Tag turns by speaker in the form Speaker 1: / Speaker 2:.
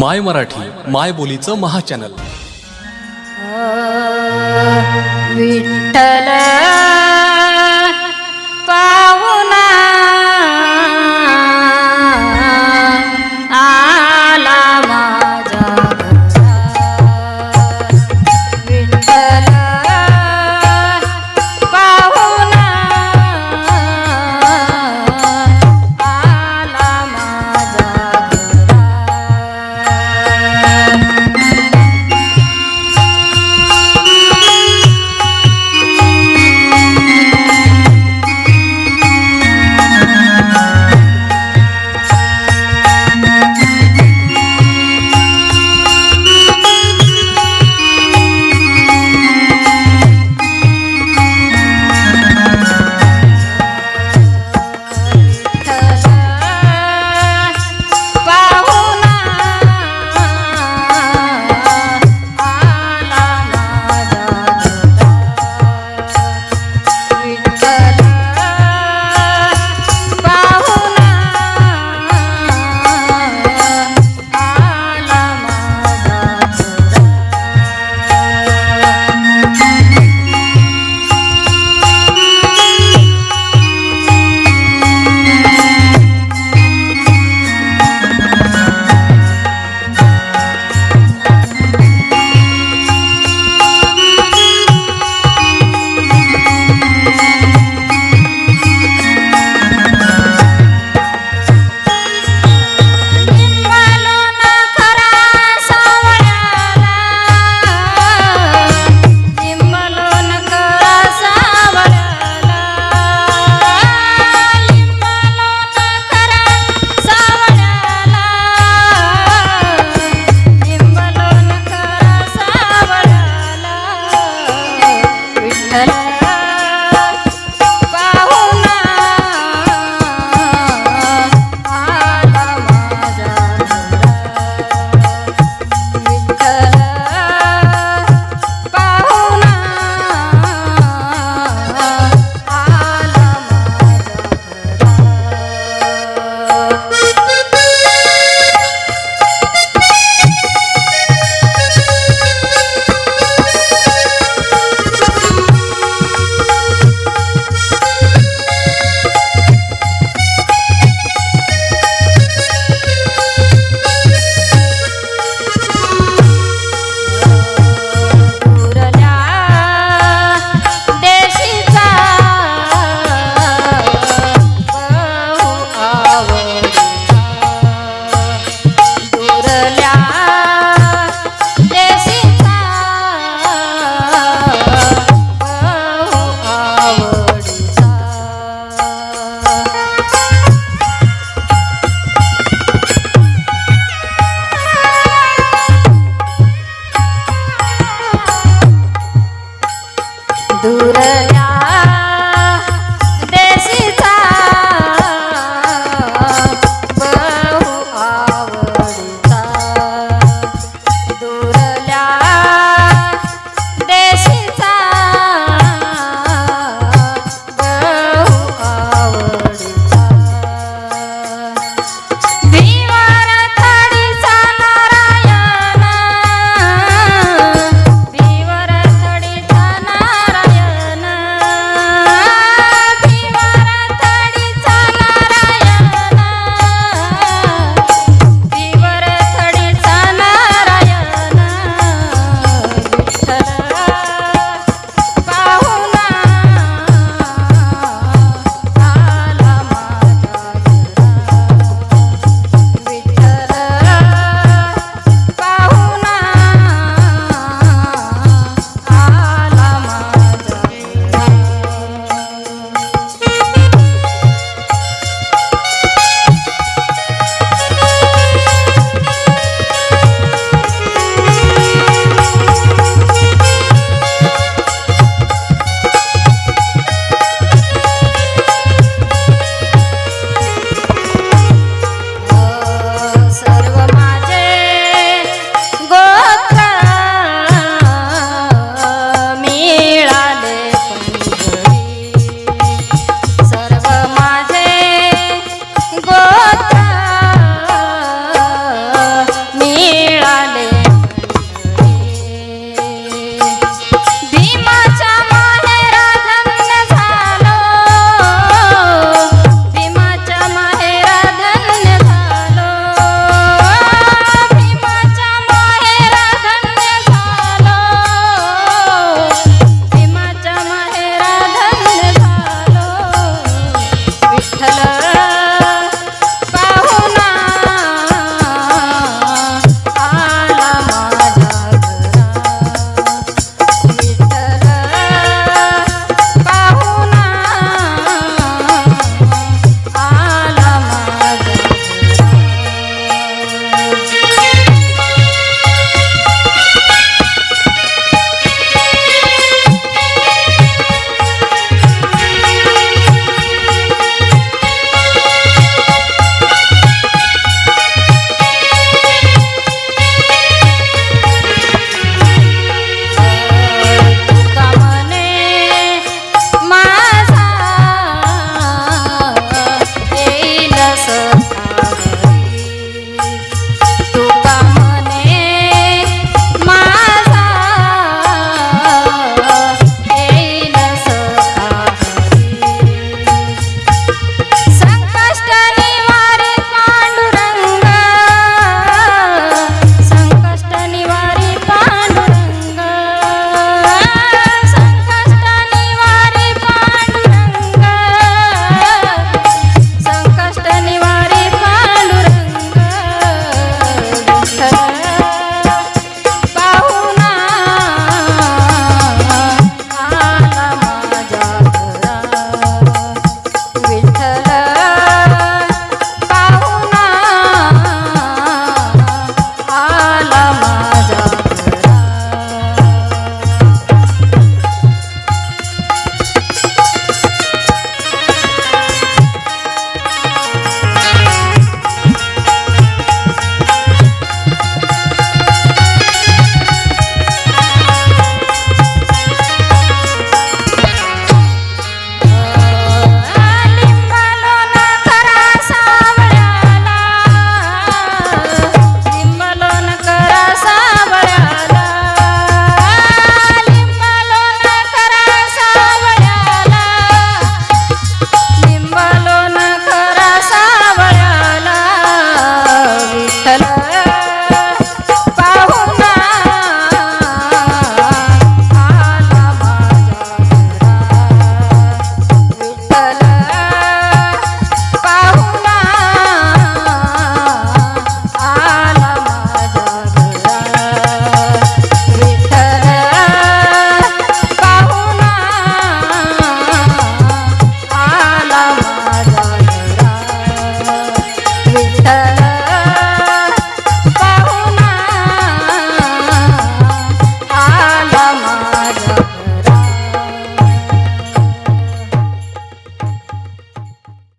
Speaker 1: माय मराठी माय बोलीचं महाचॅनल.
Speaker 2: विठ्ठल